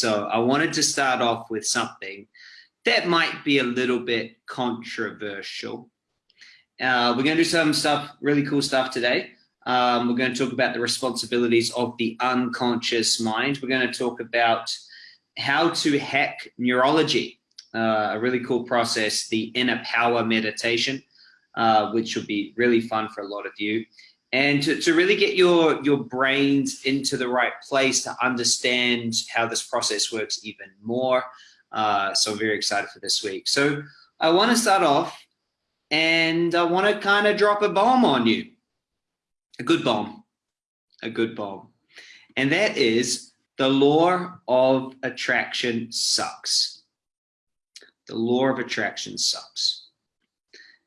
So I wanted to start off with something that might be a little bit controversial. Uh, we're going to do some stuff, really cool stuff today. Um, we're going to talk about the responsibilities of the unconscious mind. We're going to talk about how to hack neurology, uh, a really cool process, the inner power meditation, uh, which will be really fun for a lot of you. And to, to really get your, your brains into the right place to understand how this process works even more. Uh, so I'm very excited for this week. So I want to start off and I want to kind of drop a bomb on you. A good bomb. A good bomb. And that is the law of attraction sucks. The law of attraction sucks.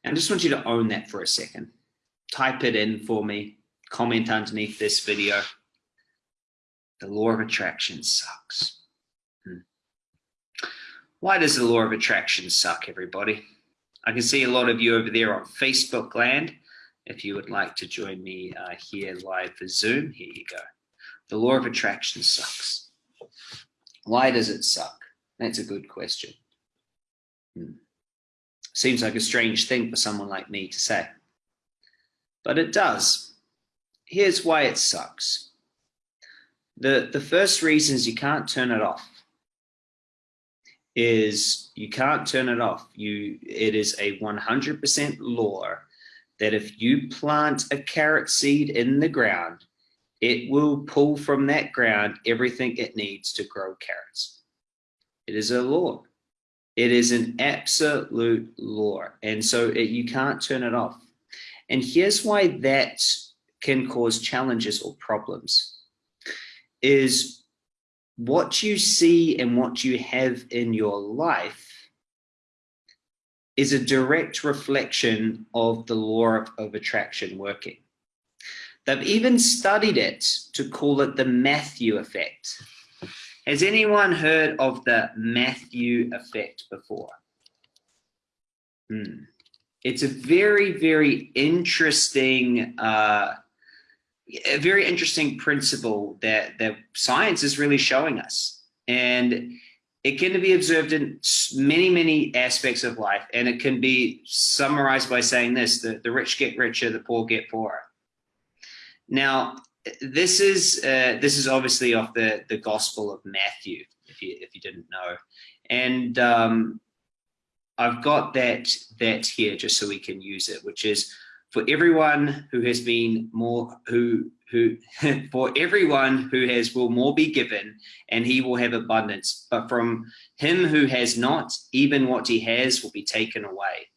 And I just want you to own that for a second. Type it in for me. Comment underneath this video. The law of attraction sucks. Hmm. Why does the law of attraction suck, everybody? I can see a lot of you over there on Facebook land. If you would like to join me uh, here live for Zoom, here you go. The law of attraction sucks. Why does it suck? That's a good question. Hmm. Seems like a strange thing for someone like me to say. But it does. Here's why it sucks. The, the first reasons you can't turn it off is you can't turn it off. You, it is a 100% law that if you plant a carrot seed in the ground, it will pull from that ground everything it needs to grow carrots. It is a law. It is an absolute law. And so it, you can't turn it off. And here's why that can cause challenges or problems is what you see and what you have in your life is a direct reflection of the law of, of attraction working. They've even studied it to call it the Matthew effect. Has anyone heard of the Matthew effect before? Hmm. It's a very, very interesting uh, a very interesting principle that that science is really showing us. And it can be observed in many many aspects of life. And it can be summarized by saying this the, the rich get richer the poor get poorer. Now this is uh, this is obviously off the the gospel of matthew if you if you didn't know. And um, i've got that that here just so we can use it which is for everyone who has been more who who for everyone who has will more be given and he will have abundance. But from him who has not even what he has will be taken away.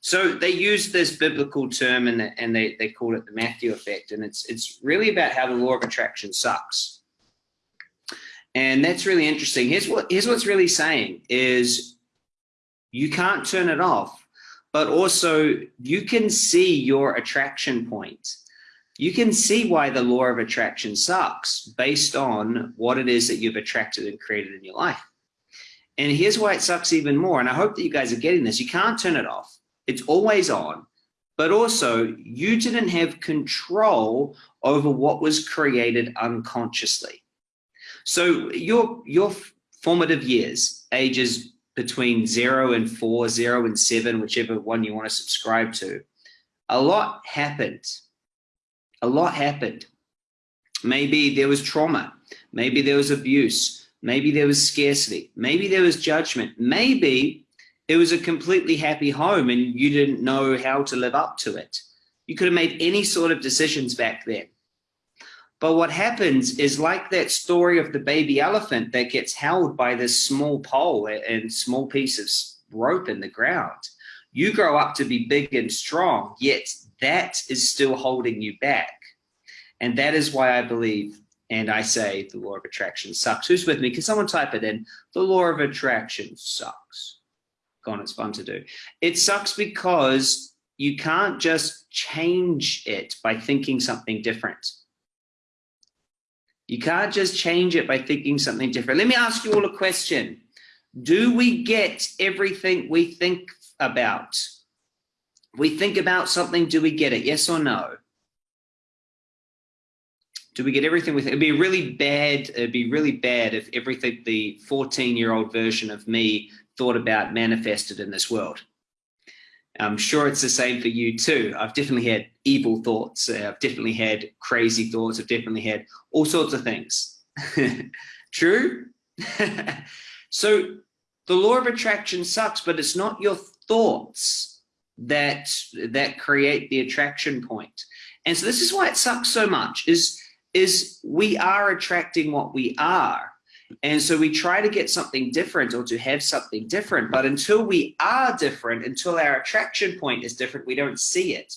So they use this biblical term and, the, and they, they call it the Matthew effect and it's it's really about how the law of attraction sucks. And that's really interesting. Here's what here's what's really saying is you can't turn it off but also you can see your attraction point. You can see why the law of attraction sucks based on what it is that you've attracted and created in your life. And here's why it sucks even more. And I hope that you guys are getting this. You can't turn it off. It's always on. But also, you didn't have control over what was created unconsciously. So your, your formative years, ages between zero and four, zero and seven, whichever one you want to subscribe to, a lot happened. A lot happened. Maybe there was trauma. Maybe there was abuse. Maybe there was scarcity. Maybe there was judgment. Maybe it was a completely happy home and you didn't know how to live up to it. You could have made any sort of decisions back then. But what happens is like that story of the baby elephant that gets held by this small pole and small piece of rope in the ground. You grow up to be big and strong, yet that is still holding you back. And that is why I believe and I say the law of attraction sucks. Who's with me? Can someone type it in? The law of attraction sucks. Go on, it's fun to do. It sucks because you can't just change it by thinking something different. You can't just change it by thinking something different. Let me ask you all a question. Do we get everything we think about? We think about something, do we get it? Yes or no? Do we get everything with it? It'd be really bad. It'd be really bad if everything the 14 year old version of me thought about manifested in this world. I'm sure it's the same for you too. I've definitely had evil thoughts. I've definitely had crazy thoughts. I've definitely had all sorts of things. True? so the law of attraction sucks, but it's not your thoughts that that create the attraction point. And so this is why it sucks so much is is we are attracting what we are. And so we try to get something different or to have something different. But until we are different, until our attraction point is different, we don't see it.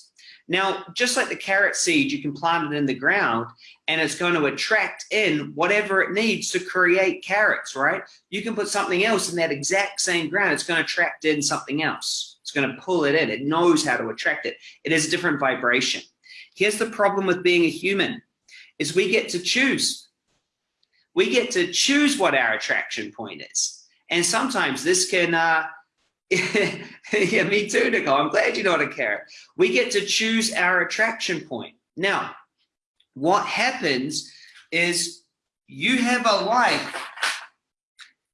Now, just like the carrot seed, you can plant it in the ground and it's going to attract in whatever it needs to create carrots, right? You can put something else in that exact same ground. It's going to attract in something else. It's going to pull it in. It knows how to attract it. It is a different vibration. Here's the problem with being a human is we get to choose. We get to choose what our attraction point is. And sometimes this can, uh, yeah, me too, Nicole. I'm glad you know how to care. We get to choose our attraction point. Now, what happens is you have a life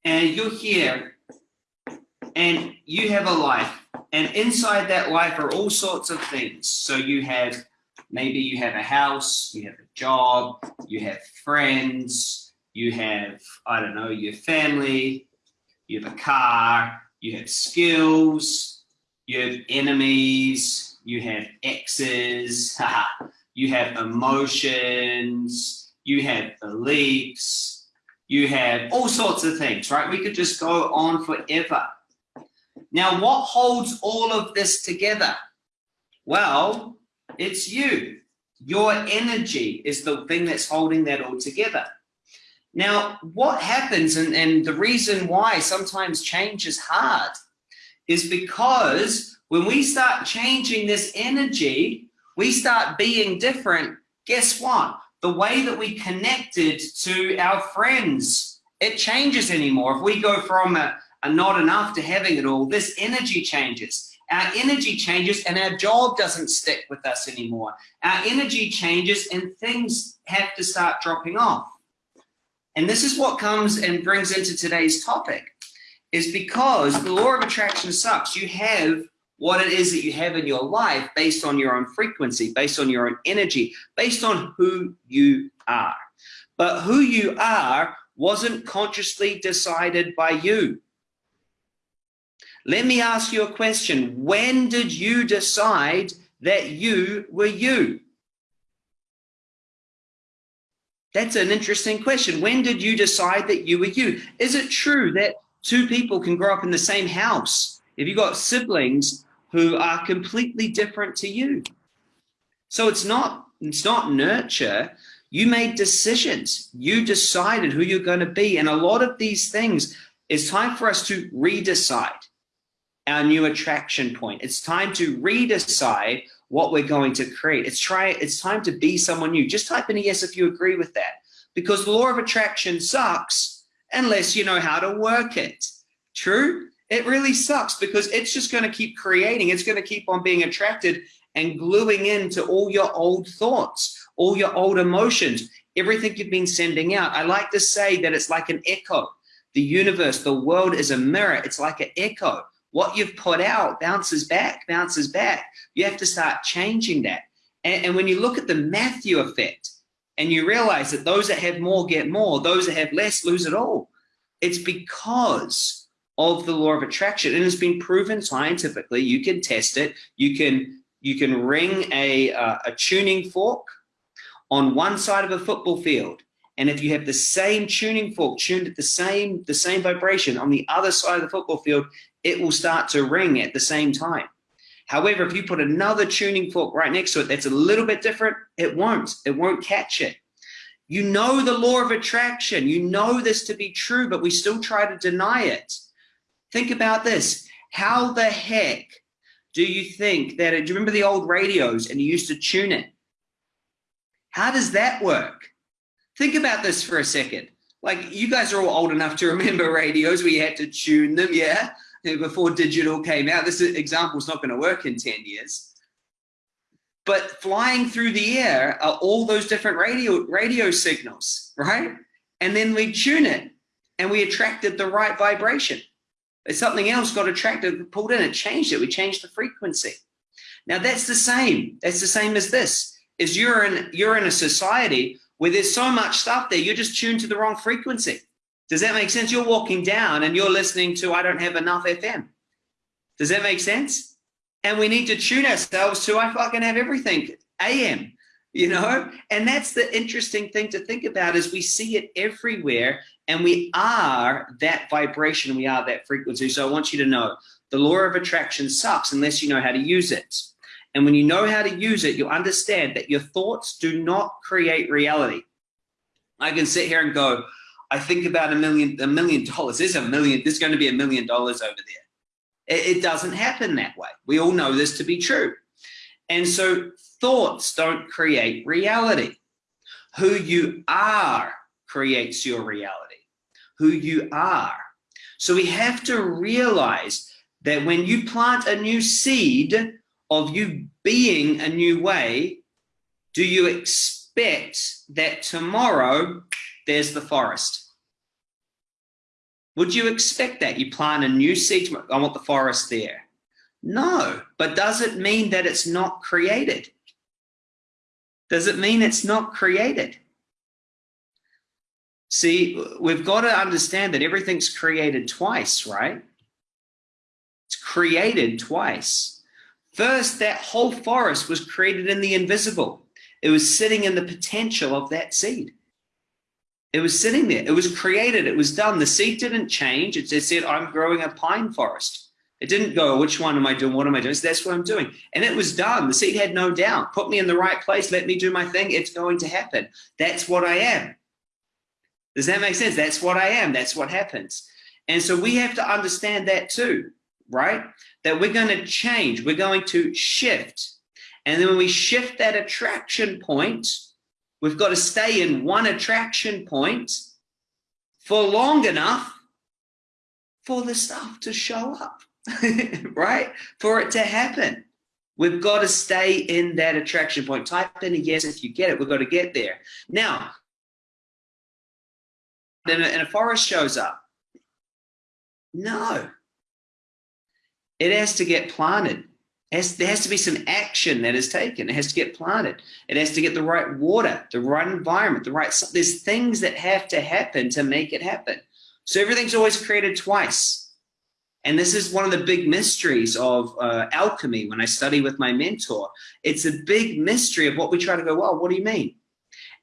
and you're here and you have a life and inside that life are all sorts of things. So you have Maybe you have a house, you have a job, you have friends, you have, I don't know, your family, you have a car, you have skills, you have enemies, you have exes, you have emotions, you have beliefs, you have all sorts of things, right? We could just go on forever. Now, what holds all of this together? Well, it's you. Your energy is the thing that's holding that all together. Now, what happens, and, and the reason why sometimes change is hard, is because when we start changing this energy, we start being different. Guess what? The way that we connected to our friends, it changes anymore. If we go from a, a not enough to having it all, this energy changes our energy changes and our job doesn't stick with us anymore. Our energy changes and things have to start dropping off. And this is what comes and brings into today's topic is because the law of attraction sucks. You have what it is that you have in your life based on your own frequency, based on your own energy, based on who you are. But who you are wasn't consciously decided by you. Let me ask you a question. When did you decide that you were you? That's an interesting question. When did you decide that you were you? Is it true that two people can grow up in the same house if you've got siblings who are completely different to you? So it's not, it's not nurture. You made decisions. You decided who you're going to be. And a lot of these things, it's time for us to redecide our new attraction point. It's time to redecide what we're going to create. It's try. It's time to be someone new. Just type in a yes if you agree with that, because the law of attraction sucks unless you know how to work it. True? It really sucks because it's just going to keep creating. It's going to keep on being attracted and gluing into all your old thoughts, all your old emotions, everything you've been sending out. I like to say that it's like an echo. The universe, the world is a mirror. It's like an echo what you've put out bounces back, bounces back. You have to start changing that. And, and when you look at the Matthew effect and you realize that those that have more get more, those that have less lose it all, it's because of the law of attraction. And it's been proven scientifically. You can test it. You can you can ring a, uh, a tuning fork on one side of a football field and if you have the same tuning fork tuned at the same the same vibration on the other side of the football field it will start to ring at the same time. However, if you put another tuning fork right next to it that's a little bit different, it won't. It won't catch it. You know the law of attraction. You know this to be true, but we still try to deny it. Think about this. How the heck do you think that, do you remember the old radios and you used to tune it? How does that work? Think about this for a second. Like you guys are all old enough to remember radios where you had to tune them, yeah? Before digital came out. This example is not going to work in 10 years. but flying through the air are all those different radio radio signals, right? And then we tune it and we attracted the right vibration. If something else got attracted, pulled in, it changed it. We changed the frequency. Now that's the same. That's the same as this. Is you're in you're in a society where there's so much stuff there, you're just tuned to the wrong frequency. Does that make sense? You're walking down and you're listening to I don't have enough FM. Does that make sense? and we need to tune ourselves to I fucking have everything AM, you know? And that's the interesting thing to think about is we see it everywhere and we are that vibration, we are that frequency. So I want you to know the law of attraction sucks unless you know how to use it. And when you know how to use it, you'll understand that your thoughts do not create reality. I can sit here and go, I think about a million, a million dollars. There's a million, there's going to be a million dollars over there. It, it doesn't happen that way. We all know this to be true. And so thoughts don't create reality. Who you are creates your reality. Who you are. So we have to realize that when you plant a new seed of you being a new way, do you expect that tomorrow there's the forest? Would you expect that? You plant a new seed, I want the forest there. No, but does it mean that it's not created? Does it mean it's not created? See, we've got to understand that everything's created twice, right? It's created twice. First, that whole forest was created in the invisible. It was sitting in the potential of that seed. It was sitting there. It was created. It was done. The seed didn't change. It just said, I'm growing a pine forest. It didn't go, which one am I doing? What am I doing? So that's what I'm doing. And it was done. The seed had no doubt. Put me in the right place. Let me do my thing. It's going to happen. That's what I am. Does that make sense? That's what I am. That's what happens. And so we have to understand that too, right? That we're going to change. We're going to shift. And then when we shift that attraction point, We've got to stay in one attraction point for long enough for the stuff to show up, right? For it to happen. We've got to stay in that attraction point. Type in a yes if you get it. We've got to get there. Now, then a, and a forest shows up. No. It has to get planted. Has, there has to be some action that is taken. It has to get planted. It has to get the right water, the right environment, the right. There's things that have to happen to make it happen. So everything's always created twice. And this is one of the big mysteries of uh, alchemy when I study with my mentor. It's a big mystery of what we try to go, well, what do you mean?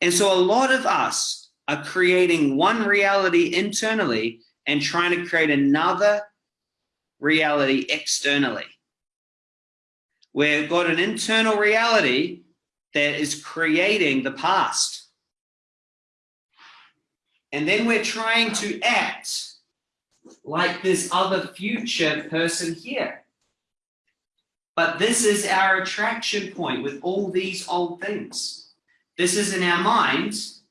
And so a lot of us are creating one reality internally and trying to create another reality externally. We've got an internal reality that is creating the past. And then we're trying to act like this other future person here. But this is our attraction point with all these old things. This is in our minds.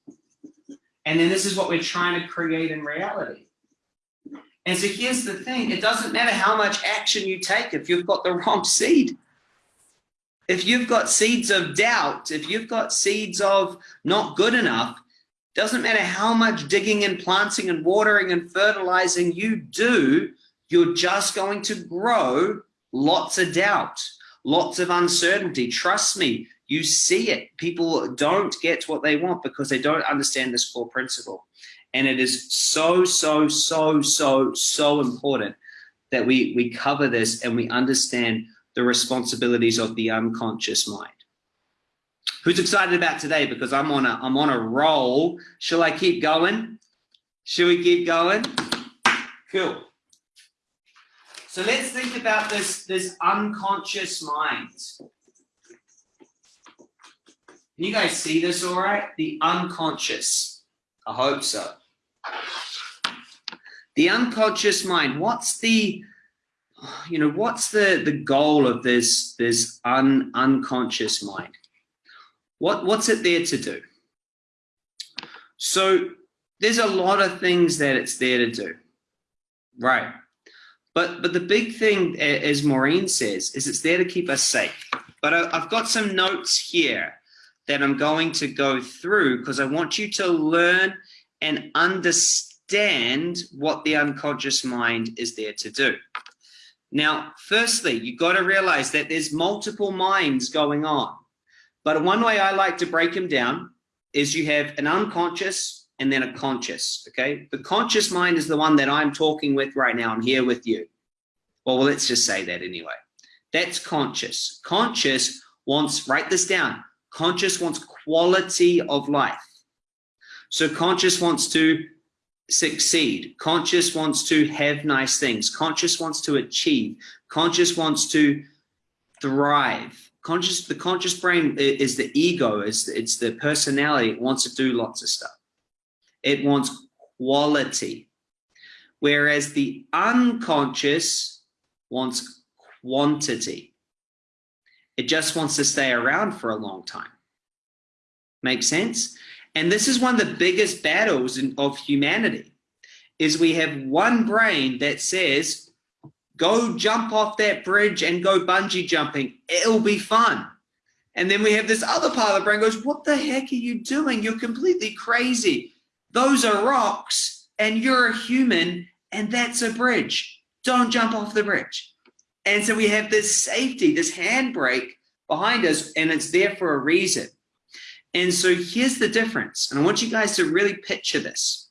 And then this is what we're trying to create in reality. And so here's the thing. It doesn't matter how much action you take if you've got the wrong seed if you've got seeds of doubt, if you've got seeds of not good enough, doesn't matter how much digging and planting and watering and fertilizing you do, you're just going to grow lots of doubt, lots of uncertainty. Trust me, you see it. People don't get what they want because they don't understand this core principle. And it is so, so, so, so, so important that we, we cover this and we understand the responsibilities of the unconscious mind. Who's excited about today? Because I'm on a I'm on a roll. Shall I keep going? Shall we keep going? Cool. So let's think about this, this unconscious mind. Can you guys see this all right? The unconscious. I hope so. The unconscious mind. What's the you know, what's the, the goal of this, this un, unconscious mind? What, what's it there to do? So there's a lot of things that it's there to do, right? But, but the big thing, as Maureen says, is it's there to keep us safe. but I, I've got some notes here that I'm going to go through because I want you to learn and understand what the unconscious mind is there to do. Now, firstly, you've got to realize that there's multiple minds going on. But one way I like to break them down is you have an unconscious and then a conscious, okay? The conscious mind is the one that I'm talking with right now. I'm here with you. Well, let's just say that anyway. That's conscious. Conscious wants, write this down, conscious wants quality of life. So conscious wants to succeed. Conscious wants to have nice things. Conscious wants to achieve. Conscious wants to thrive. Conscious, the conscious brain is the ego, is it's the personality. It wants to do lots of stuff. It wants quality. Whereas the unconscious wants quantity. It just wants to stay around for a long time. Make sense? And this is one of the biggest battles in, of humanity is we have one brain that says, go jump off that bridge and go bungee jumping. It'll be fun. And then we have this other part of the brain goes, what the heck are you doing? You're completely crazy. Those are rocks and you're a human and that's a bridge. Don't jump off the bridge. And so we have this safety, this handbrake behind us, and it's there for a reason. And so here's the difference. And I want you guys to really picture this.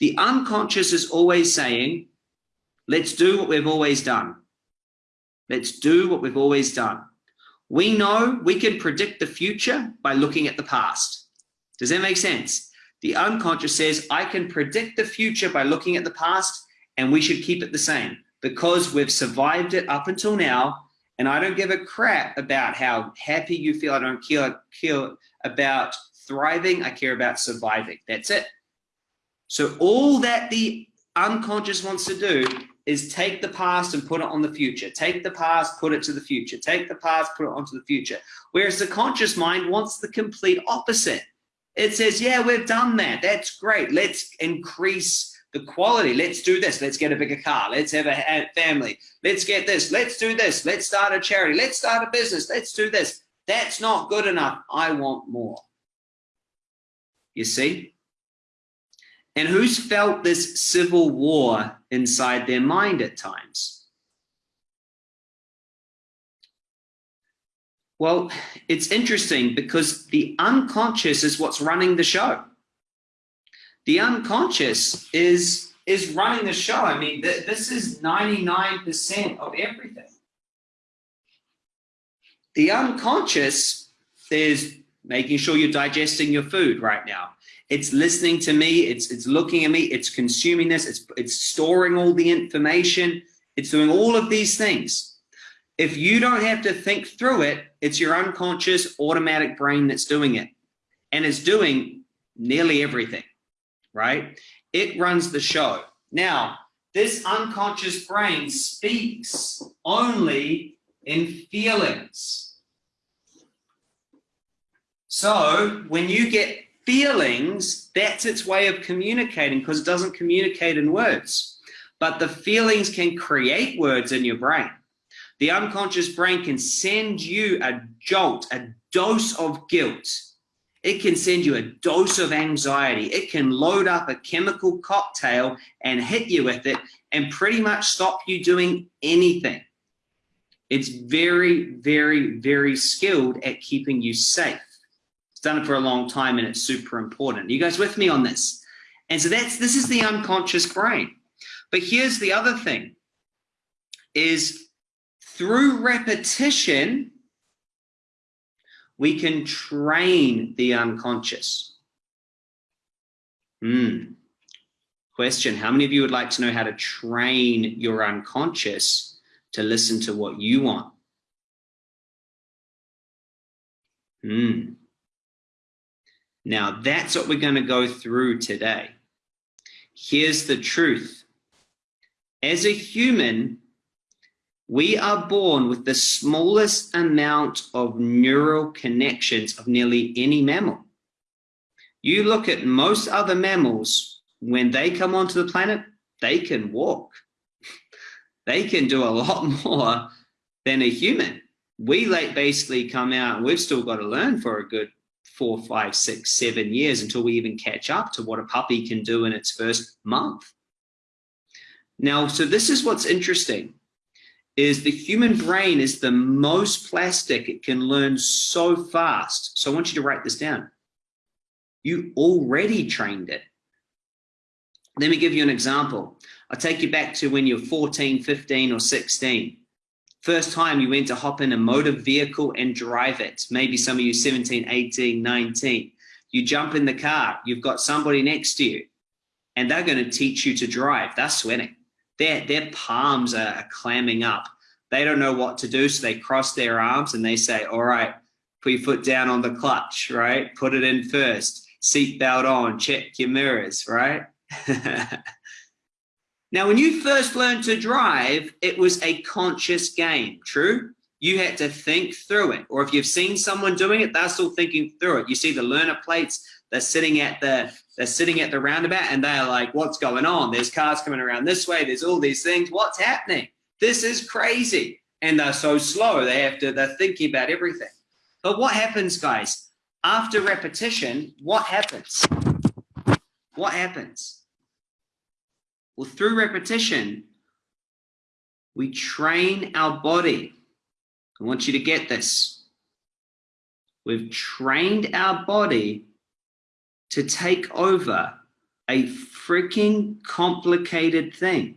The unconscious is always saying, let's do what we've always done. Let's do what we've always done. We know we can predict the future by looking at the past. Does that make sense? The unconscious says, I can predict the future by looking at the past and we should keep it the same because we've survived it up until now and I don't give a crap about how happy you feel. I don't care, care about thriving. I care about surviving. That's it. So all that the unconscious wants to do is take the past and put it on the future. Take the past, put it to the future. Take the past, put it onto the future. Whereas the conscious mind wants the complete opposite. It says, yeah, we've done that. That's great. Let's increase the quality. Let's do this. Let's get a bigger car. Let's have a family. Let's get this. Let's do this. Let's start a charity. Let's start a business. Let's do this. That's not good enough. I want more. You see? And who's felt this civil war inside their mind at times? Well, it's interesting because the unconscious is what's running the show the unconscious is is running the show. I mean, th this is 99% of everything. The unconscious is making sure you're digesting your food right now. It's listening to me, it's it's looking at me, it's consuming this, it's it's storing all the information, it's doing all of these things. If you don't have to think through it, it's your unconscious automatic brain that's doing it. And it's doing nearly everything right? It runs the show. Now, this unconscious brain speaks only in feelings. So when you get feelings, that's its way of communicating because it doesn't communicate in words. But the feelings can create words in your brain. The unconscious brain can send you a jolt, a dose of guilt it can send you a dose of anxiety. It can load up a chemical cocktail and hit you with it and pretty much stop you doing anything. It's very, very, very skilled at keeping you safe. It's done it for a long time and it's super important. You guys with me on this? And so that's this is the unconscious brain. But here's the other thing is through repetition, we can train the unconscious. Hmm. Question, how many of you would like to know how to train your unconscious to listen to what you want? Hmm. Now that's what we're going to go through today. Here's the truth. As a human, we are born with the smallest amount of neural connections of nearly any mammal. You look at most other mammals, when they come onto the planet, they can walk. They can do a lot more than a human. we like basically come out and we've still got to learn for a good four, five, six, seven years until we even catch up to what a puppy can do in its first month. Now, so this is what's interesting is the human brain is the most plastic. It can learn so fast. So I want you to write this down. You already trained it. Let me give you an example. I'll take you back to when you're 14, 15, or 16. First time you went to hop in a motor vehicle and drive it. Maybe some of you 17, 18, 19. You jump in the car, you've got somebody next to you, and they're going to teach you to drive. They're sweating. Their, their palms are clamming up. They don't know what to do, so they cross their arms and they say, all right, put your foot down on the clutch, right? Put it in first. Seat belt on, check your mirrors, right? Now, when you first learned to drive, it was a conscious game, true? You had to think through it. Or if you've seen someone doing it, they're still thinking through it. You see the learner plates, they're sitting at the they're sitting at the roundabout and they're like, what's going on? There's cars coming around this way, there's all these things. What's happening? This is crazy. And they're so slow, they have to, they're thinking about everything. But what happens, guys? After repetition, what happens? What happens? Well, through repetition, we train our body. I want you to get this. We've trained our body to take over a freaking complicated thing.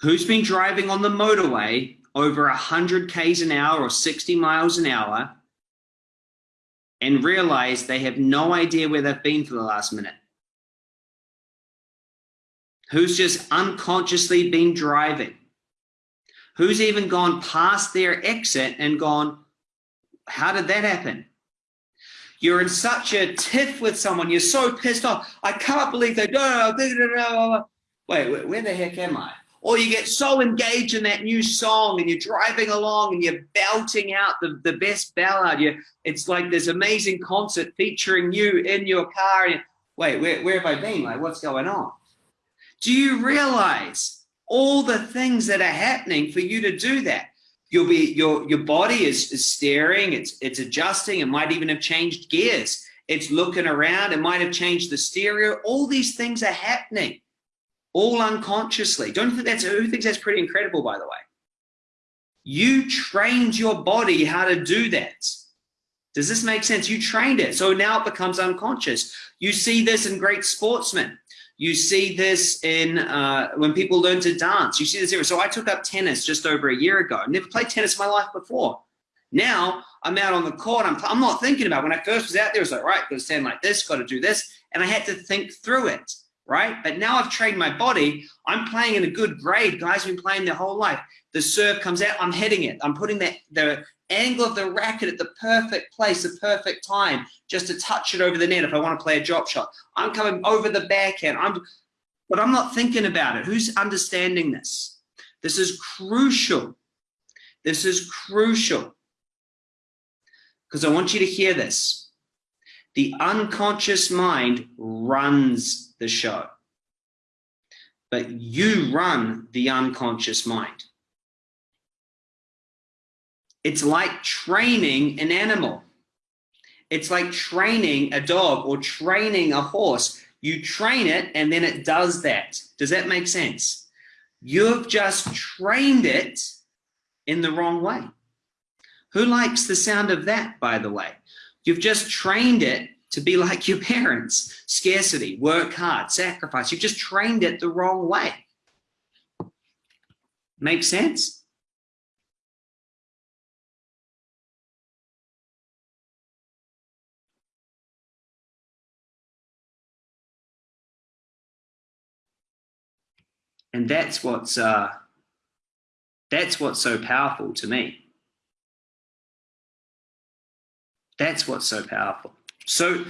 Who's been driving on the motorway over 100 Ks an hour or 60 miles an hour and realize they have no idea where they've been for the last minute? Who's just unconsciously been driving, who's even gone past their exit and gone, how did that happen? You're in such a tiff with someone, you're so pissed off. I can't believe they don't. Wait, where the heck am I? Or you get so engaged in that new song and you're driving along and you're belting out the, the best ballad. You, it's like this amazing concert featuring you in your car. And, wait, where, where have I been? Like, what's going on? Do you realize all the things that are happening for you to do that? You'll be your your body is, is staring, it's it's adjusting, it might even have changed gears. It's looking around, it might have changed the stereo. All these things are happening, all unconsciously. Don't think that's who thinks that's pretty incredible, by the way? You trained your body how to do that. Does this make sense? You trained it. So now it becomes unconscious. You see this in great sportsmen. You see this in uh, when people learn to dance. You see this here. So I took up tennis just over a year ago. I Never played tennis in my life before. Now I'm out on the court. I'm, I'm not thinking about when I first was out there. It was like, right, got to stand like this, got to do this. And I had to think through it, right? But now I've trained my body. I'm playing in a good grade. Guys have been playing their whole life. The serve comes out. I'm heading it. I'm putting that, the angle of the racket at the perfect place, the perfect time, just to touch it over the net if I want to play a drop shot. I'm coming over the backhand. I'm, but I'm not thinking about it. Who's understanding this? This is crucial. This is crucial. Because I want you to hear this. The unconscious mind runs the show. But you run the unconscious mind. It's like training an animal. It's like training a dog or training a horse. You train it and then it does that. Does that make sense? You've just trained it in the wrong way. Who likes the sound of that, by the way? You've just trained it to be like your parents. Scarcity, work hard, sacrifice. You've just trained it the wrong way. Make sense? And that's what's uh, that's what's so powerful to me. That's what's so powerful. So,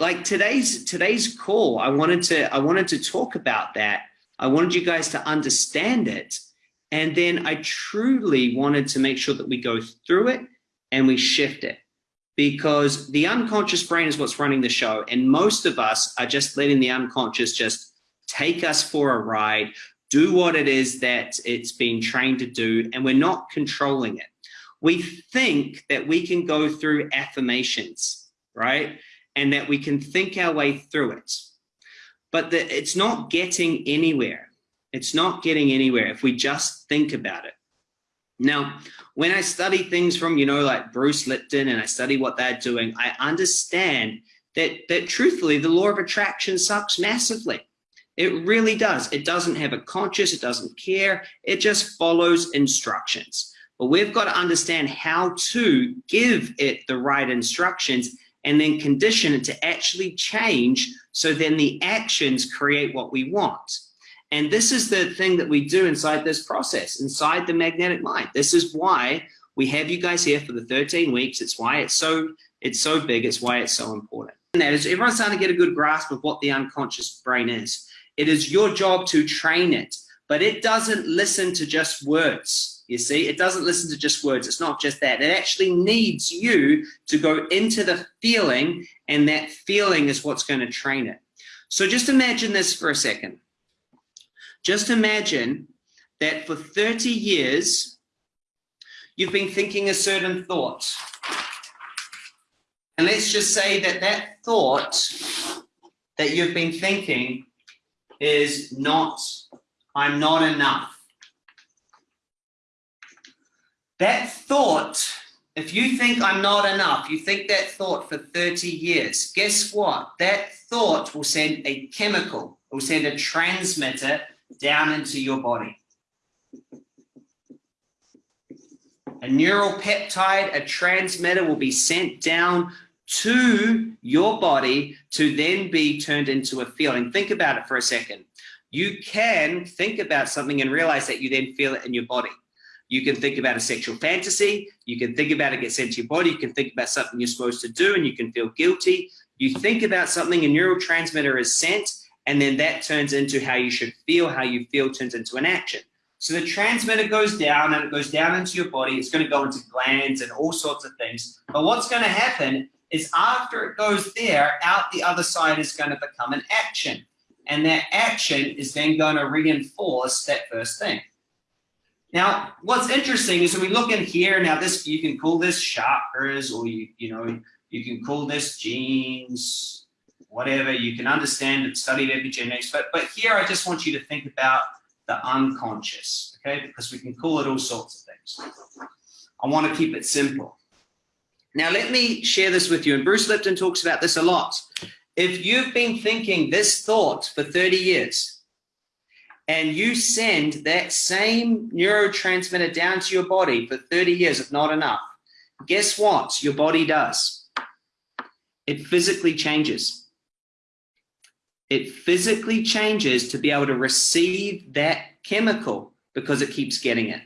like today's today's call, I wanted to I wanted to talk about that. I wanted you guys to understand it, and then I truly wanted to make sure that we go through it and we shift it because the unconscious brain is what's running the show and most of us are just letting the unconscious just take us for a ride do what it is that it's been trained to do, and we're not controlling it. We think that we can go through affirmations, right? And that we can think our way through it. But the, it's not getting anywhere. It's not getting anywhere if we just think about it. Now, when I study things from, you know, like Bruce Lipton and I study what they're doing, I understand that, that truthfully, the law of attraction sucks massively. It really does. It doesn't have a conscious, it doesn't care. It just follows instructions. But we've got to understand how to give it the right instructions and then condition it to actually change so then the actions create what we want. And this is the thing that we do inside this process, inside the magnetic mind. This is why we have you guys here for the 13 weeks. It's why it's so it's so big. It's why it's so important. And that is everyone's starting to get a good grasp of what the unconscious brain is. It is your job to train it, but it doesn't listen to just words. You see, it doesn't listen to just words. It's not just that. It actually needs you to go into the feeling, and that feeling is what's going to train it. So just imagine this for a second. Just imagine that for 30 years, you've been thinking a certain thought. And let's just say that that thought that you've been thinking is not, I'm not enough. That thought, if you think I'm not enough, you think that thought for 30 years, guess what? That thought will send a chemical, will send a transmitter down into your body. A neural peptide, a transmitter will be sent down to your body to then be turned into a feeling. Think about it for a second. You can think about something and realize that you then feel it in your body. You can think about a sexual fantasy. You can think about it get sent to your body. You can think about something you're supposed to do and you can feel guilty. You think about something, a neurotransmitter is sent, and then that turns into how you should feel, how you feel turns into an action. So the transmitter goes down and it goes down into your body. It's going to go into glands and all sorts of things. But what's going to happen is after it goes there, out the other side is going to become an action. And that action is then going to reinforce that first thing. Now, what's interesting is when we look in here, now this, you can call this chakras or you, you know, you can call this genes, whatever, you can understand and study epigenetics, but, but here I just want you to think about the unconscious, okay? Because we can call it all sorts of things. I want to keep it simple. Now, let me share this with you, and Bruce Lipton talks about this a lot. If you've been thinking this thought for 30 years, and you send that same neurotransmitter down to your body for 30 years, if not enough, guess what your body does? It physically changes it physically changes to be able to receive that chemical because it keeps getting it.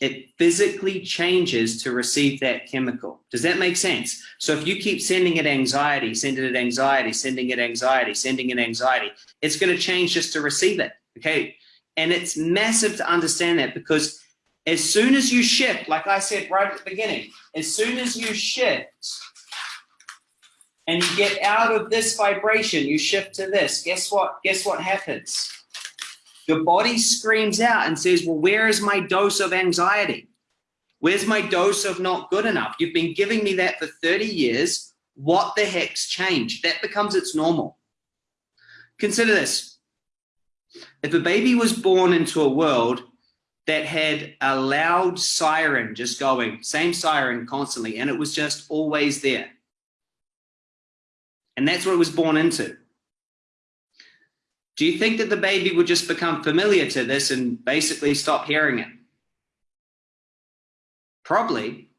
It physically changes to receive that chemical. Does that make sense? So if you keep sending it anxiety, sending it anxiety, sending it anxiety, sending it anxiety, it's going to change just to receive it. Okay. And it's massive to understand that because as soon as you shift, like I said right at the beginning, as soon as you shift and you get out of this vibration, you shift to this. Guess what? Guess what happens? Your body screams out and says, well, where is my dose of anxiety? Where's my dose of not good enough? You've been giving me that for 30 years. What the heck's changed? That becomes its normal. Consider this. If a baby was born into a world that had a loud siren just going, same siren constantly, and it was just always there, and that's what it was born into. Do you think that the baby would just become familiar to this and basically stop hearing it? Probably.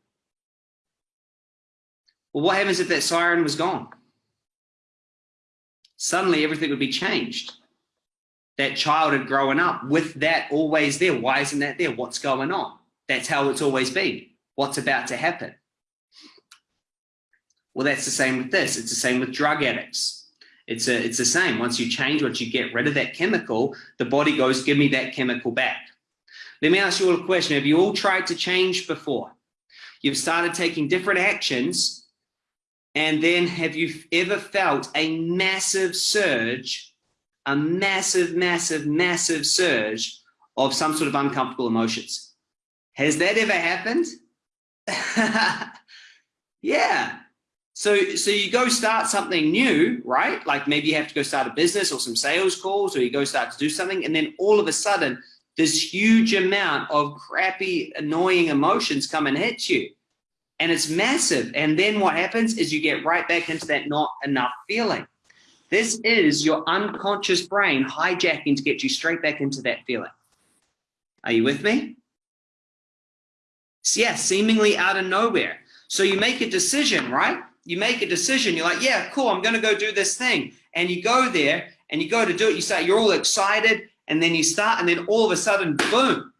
Well, what happens if that siren was gone? Suddenly everything would be changed. That child had grown up with that always there. Why isn't that there? What's going on? That's how it's always been. What's about to happen? Well, that's the same with this. It's the same with drug addicts. It's a, it's the same. Once you change, once you get rid of that chemical, the body goes, give me that chemical back. Let me ask you all a question. Have you all tried to change before? You've started taking different actions, and then have you ever felt a massive surge a massive, massive, massive surge of some sort of uncomfortable emotions. Has that ever happened? yeah. So, so you go start something new, right? Like maybe you have to go start a business or some sales calls, or you go start to do something, and then all of a sudden, this huge amount of crappy, annoying emotions come and hit you. And it's massive. And then what happens is you get right back into that not enough feeling. This is your unconscious brain hijacking to get you straight back into that feeling. Are you with me? So yeah, seemingly out of nowhere. So you make a decision, right? You make a decision. You're like, yeah, cool. I'm going to go do this thing. And you go there and you go to do it. You say, you're all excited. And then you start, and then all of a sudden, boom,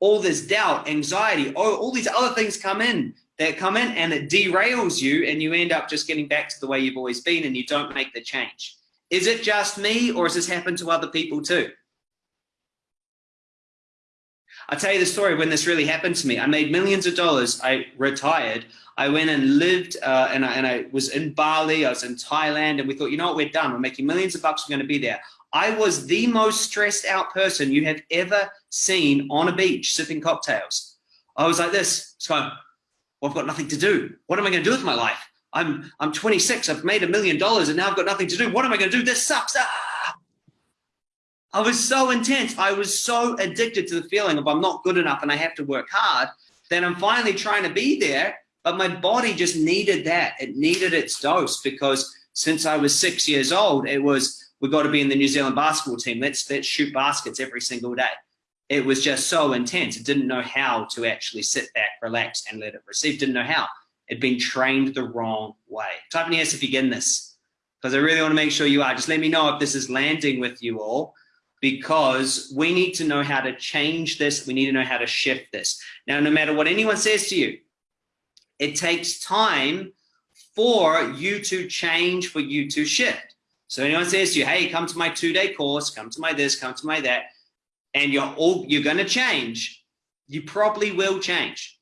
all this doubt, anxiety, all, all these other things come in that come in and it derails you and you end up just getting back to the way you've always been and you don't make the change. Is it just me or has this happened to other people too? I'll tell you the story when this really happened to me. I made millions of dollars. I retired. I went and lived uh, and, I, and I was in Bali. I was in Thailand and we thought, you know what, we're done. We're making millions of bucks. We're going to be there. I was the most stressed out person you have ever seen on a beach sipping cocktails. I was like this. So well, I've got nothing to do. What am I going to do with my life? I'm, I'm 26. I've made a million dollars and now I've got nothing to do. What am I going to do? This sucks. Ah! I was so intense. I was so addicted to the feeling of I'm not good enough and I have to work hard Then I'm finally trying to be there. But my body just needed that. It needed its dose because since I was six years old, it was, we've got to be in the New Zealand basketball team. Let's, let's shoot baskets every single day it was just so intense. It didn't know how to actually sit back, relax, and let it receive. Didn't know how. It'd been trained the wrong way. Type in yes if you get this, because I really want to make sure you are. Just let me know if this is landing with you all, because we need to know how to change this. We need to know how to shift this. Now, no matter what anyone says to you, it takes time for you to change, for you to shift. So anyone says to you, hey, come to my two-day course, come to my this, come to my that, and you're all you're going to change, you probably will change.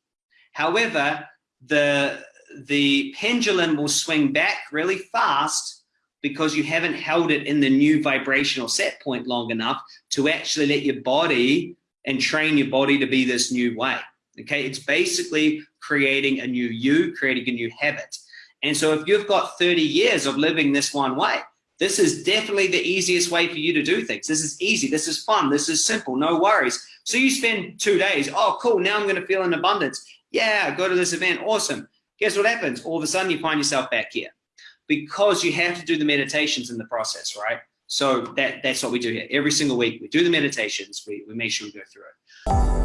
However, the the pendulum will swing back really fast because you haven't held it in the new vibrational set point long enough to actually let your body and train your body to be this new way. Okay, it's basically creating a new you, creating a new habit. And so if you've got 30 years of living this one way, this is definitely the easiest way for you to do things. This is easy. This is fun. This is simple. No worries. So you spend two days. Oh, cool. Now I'm going to feel in abundance. Yeah, go to this event. Awesome. Guess what happens? All of a sudden you find yourself back here because you have to do the meditations in the process, right? So that, that's what we do here. Every single week we do the meditations. We, we make sure we go through it.